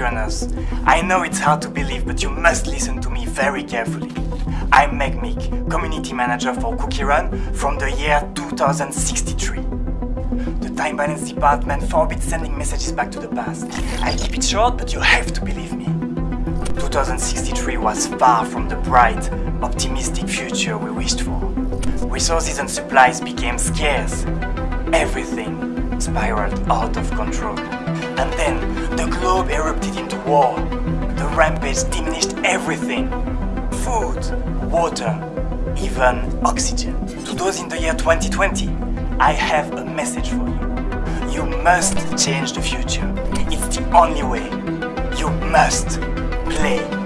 Runners. I know it's hard to believe, but you must listen to me very carefully. I'm Meg Meek, Community Manager for Cookie Run from the year 2063. The Time Balance Department forbids sending messages back to the past. I'll keep it short, but you have to believe me. 2063 was far from the bright, optimistic future we wished for. Resources and supplies became scarce. Everything spiraled out of control. And then the globe erupted into war. The rampage diminished everything food, water, even oxygen. To those in the year 2020, I have a message for you. You must change the future. It's the only way. You must play.